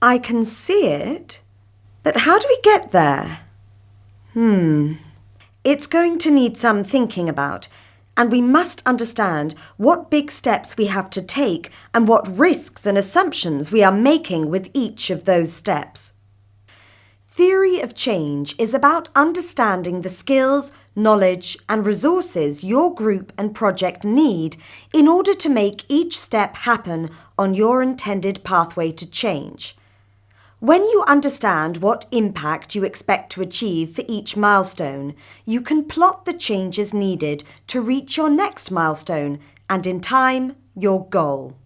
I can see it, but how do we get there? Hmm. It's going to need some thinking about, and we must understand what big steps we have to take and what risks and assumptions we are making with each of those steps. Theory of change is about understanding the skills, knowledge and resources your group and project need in order to make each step happen on your intended pathway to change. When you understand what impact you expect to achieve for each milestone, you can plot the changes needed to reach your next milestone and, in time, your goal.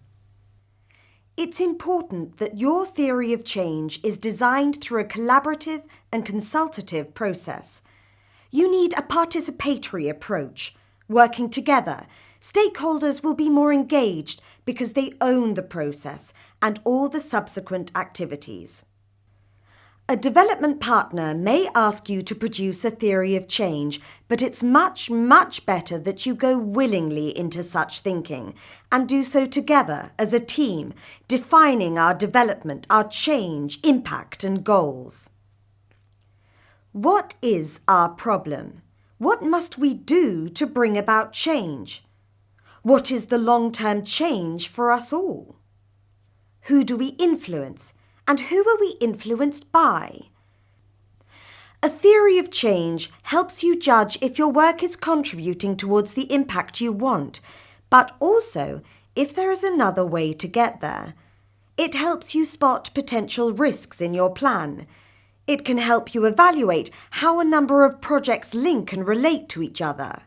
It's important that your theory of change is designed through a collaborative and consultative process. You need a participatory approach. Working together, stakeholders will be more engaged because they own the process and all the subsequent activities. A development partner may ask you to produce a theory of change, but it's much, much better that you go willingly into such thinking and do so together as a team, defining our development, our change, impact and goals. What is our problem? What must we do to bring about change? What is the long-term change for us all? Who do we influence? And who are we influenced by? A theory of change helps you judge if your work is contributing towards the impact you want, but also if there is another way to get there. It helps you spot potential risks in your plan. It can help you evaluate how a number of projects link and relate to each other.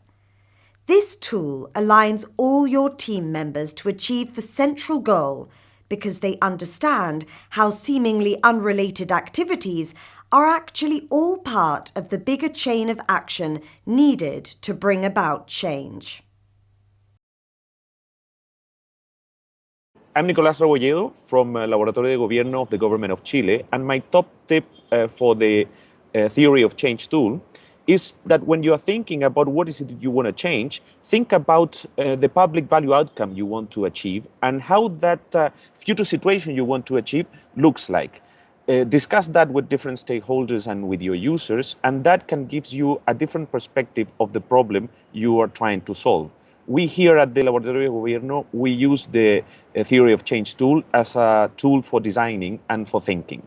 This tool aligns all your team members to achieve the central goal because they understand how seemingly unrelated activities are actually all part of the bigger chain of action needed to bring about change. I'm Nicolás Rebolledo from uh, Laboratorio de Gobierno of the Government of Chile, and my top tip uh, for the uh, Theory of Change tool is that when you are thinking about what is it that you want to change, think about uh, the public value outcome you want to achieve and how that uh, future situation you want to achieve looks like. Uh, discuss that with different stakeholders and with your users, and that can give you a different perspective of the problem you are trying to solve. We here at the Laboratorio de Gobierno, we use the uh, Theory of Change tool as a tool for designing and for thinking.